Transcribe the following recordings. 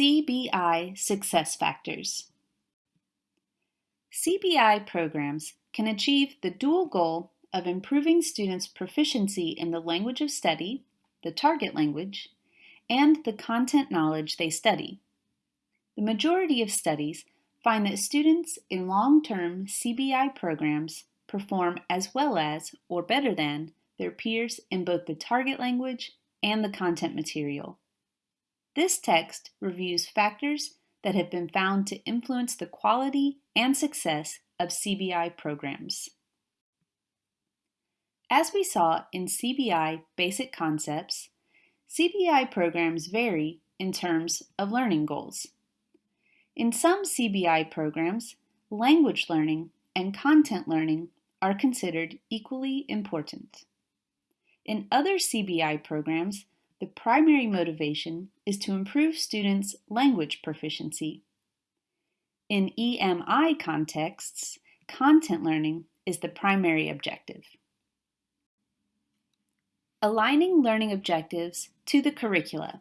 CBI Success Factors CBI programs can achieve the dual goal of improving students' proficiency in the language of study, the target language, and the content knowledge they study. The majority of studies find that students in long-term CBI programs perform as well as, or better than, their peers in both the target language and the content material. This text reviews factors that have been found to influence the quality and success of CBI programs. As we saw in CBI Basic Concepts, CBI programs vary in terms of learning goals. In some CBI programs, language learning and content learning are considered equally important. In other CBI programs, the primary motivation is to improve students' language proficiency. In EMI contexts, content learning is the primary objective. Aligning learning objectives to the curricula.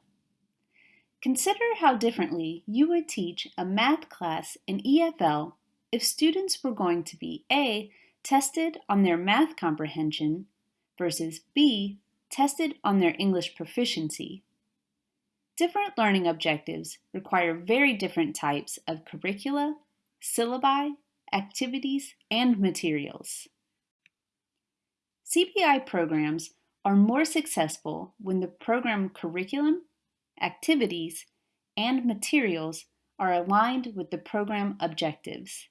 Consider how differently you would teach a math class in EFL if students were going to be A. tested on their math comprehension versus B tested on their English proficiency. Different learning objectives require very different types of curricula, syllabi, activities, and materials. CBI programs are more successful when the program curriculum, activities, and materials are aligned with the program objectives.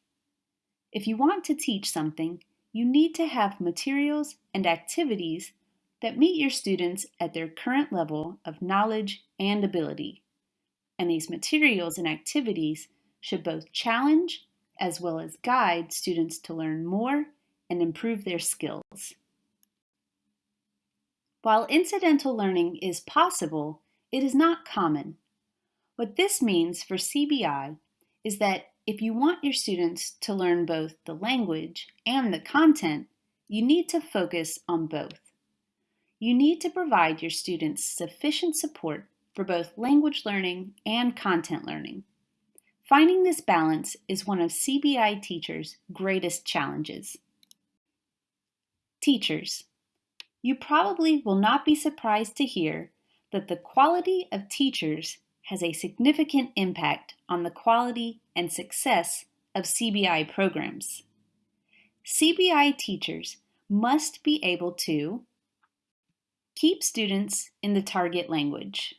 If you want to teach something, you need to have materials and activities that meet your students at their current level of knowledge and ability. And these materials and activities should both challenge as well as guide students to learn more and improve their skills. While incidental learning is possible, it is not common. What this means for CBI is that if you want your students to learn both the language and the content, you need to focus on both. You need to provide your students sufficient support for both language learning and content learning. Finding this balance is one of CBI teachers' greatest challenges. Teachers, you probably will not be surprised to hear that the quality of teachers has a significant impact on the quality and success of CBI programs. CBI teachers must be able to Keep students in the target language.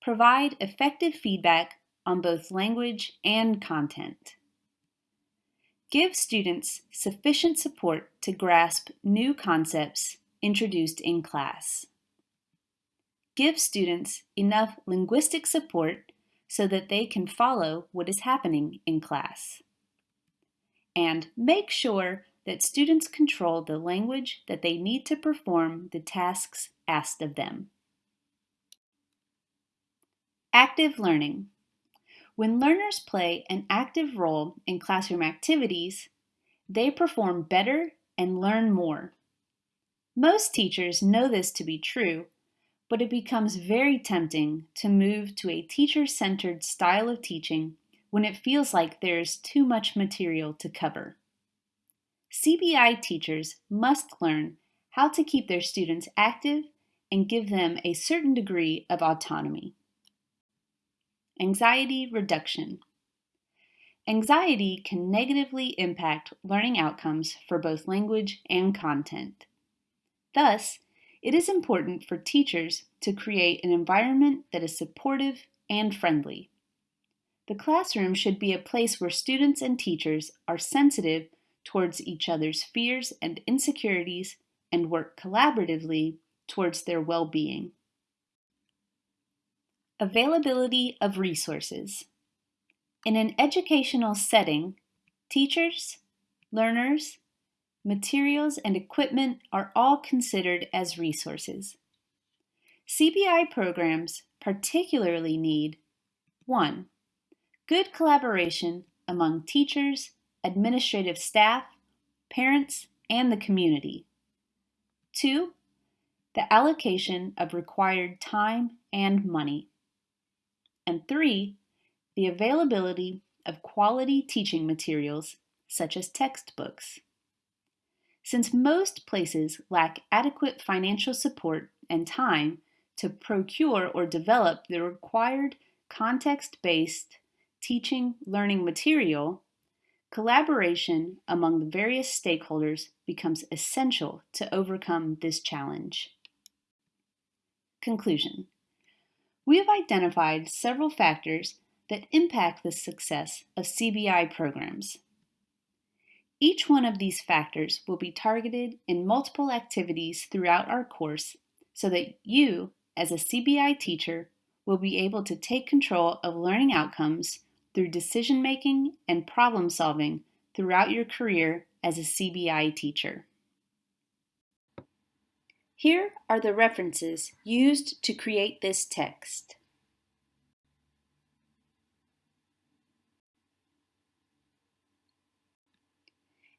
Provide effective feedback on both language and content. Give students sufficient support to grasp new concepts introduced in class. Give students enough linguistic support so that they can follow what is happening in class. And make sure that students control the language that they need to perform the tasks asked of them. Active learning. When learners play an active role in classroom activities, they perform better and learn more. Most teachers know this to be true, but it becomes very tempting to move to a teacher-centered style of teaching when it feels like there is too much material to cover. CBI teachers must learn how to keep their students active and give them a certain degree of autonomy. Anxiety reduction. Anxiety can negatively impact learning outcomes for both language and content. Thus, it is important for teachers to create an environment that is supportive and friendly. The classroom should be a place where students and teachers are sensitive towards each other's fears and insecurities and work collaboratively towards their well-being. Availability of resources. In an educational setting, teachers, learners, materials, and equipment are all considered as resources. CBI programs particularly need 1. Good collaboration among teachers, administrative staff, parents, and the community. Two, the allocation of required time and money. And three, the availability of quality teaching materials such as textbooks. Since most places lack adequate financial support and time to procure or develop the required context-based teaching learning material, collaboration among the various stakeholders becomes essential to overcome this challenge. Conclusion. We have identified several factors that impact the success of CBI programs. Each one of these factors will be targeted in multiple activities throughout our course so that you, as a CBI teacher, will be able to take control of learning outcomes through decision making and problem solving throughout your career as a CBI teacher. Here are the references used to create this text.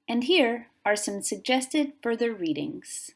And here are some suggested further readings.